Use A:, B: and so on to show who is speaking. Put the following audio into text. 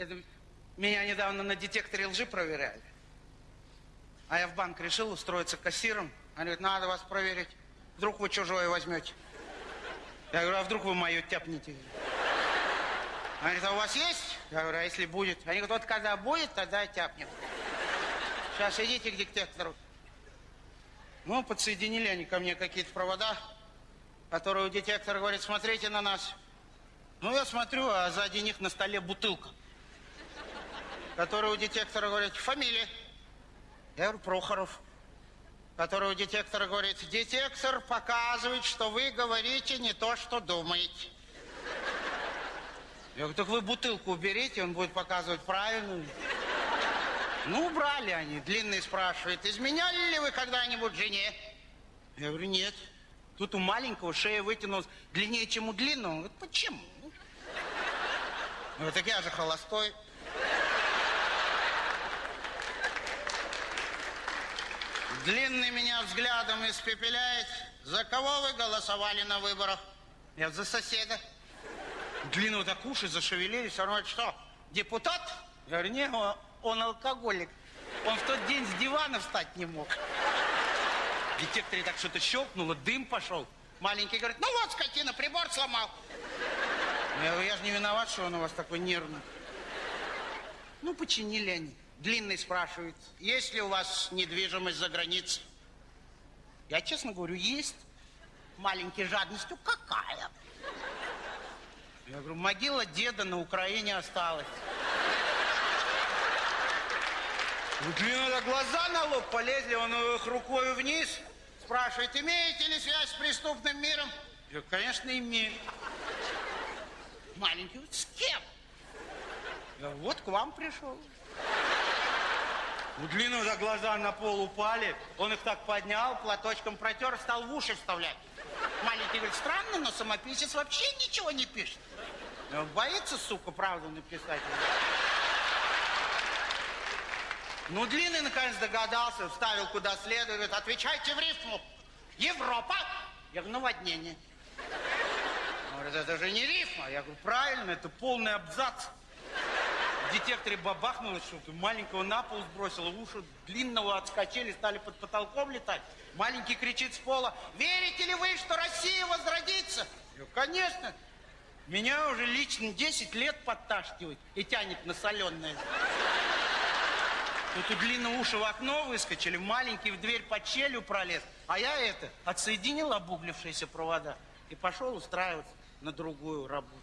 A: Это меня недавно на детекторе лжи проверяли. А я в банк решил устроиться кассиром. Они говорят, надо вас проверить. Вдруг вы чужое возьмете. Я говорю, а вдруг вы мое тяпнете? Они говорят, а у вас есть? Я говорю, а если будет? Они говорят, вот когда будет, тогда тяпнем. Сейчас идите к детектору. Ну, подсоединили они ко мне какие-то провода, которые у детектора говорит, смотрите на нас. Ну, я смотрю, а сзади них на столе бутылка, которая у детектора говорит, фамилия. Я говорю, Прохоров. Который у детектора говорит, детектор показывает, что вы говорите не то, что думаете. Я говорю, так вы бутылку уберите, он будет показывать правильную. Ну, убрали они. Длинный спрашивает, изменяли ли вы когда-нибудь жене? Я говорю, нет. Тут у маленького шея вытянулась длиннее, чем у длинного. Он говорит, почему? Я говорю, так я же холостой. Длинный меня взглядом испепеляет. За кого вы голосовали на выборах? Я за соседа. Длинного так уши зашевелились. Он говорит, что, депутат? Я говорю, не, он, он алкоголик. Он в тот день с дивана встать не мог. В детекторе так что-то щелкнуло, дым пошел. Маленький говорит, ну вот, скотина, прибор сломал. Я говорю, я же не виноват, что он у вас такой нервный. Ну, починили они. Длинный спрашивает, есть ли у вас недвижимость за границей? Я честно говорю, есть. Маленький жадностью, какая? Я говорю, могила деда на Украине осталась. У Длинного глаза на лоб полезли, он их рукой вниз. Спрашивает, имеете ли связь с преступным миром? Я говорю, конечно, имею. Маленький, говорит, с кем? Я говорю, вот к вам пришел. У Длинного за глаза на пол упали, он их так поднял, платочком протер, стал в уши вставлять. Маленький говорит, странно, но самописец вообще ничего не пишет. Он боится, сука, правду написать. Ну, Длинный наконец догадался, вставил куда следует, отвечайте в рифму. Европа. Я говорю, наводнение. Он говорит, это же не рифма. Я говорю, правильно, это полный абзац. Детекторе бабахнуло что-то, маленького на пол сбросило, уши длинного отскочили, стали под потолком летать. Маленький кричит с пола, верите ли вы, что Россия возродится? Говорю, конечно. Меня уже лично 10 лет подташнивает и тянет на соленое. Тут у длинного уши в окно выскочили, маленький в дверь под щелью пролез. А я это, отсоединил обуглившиеся провода и пошел устраиваться на другую работу.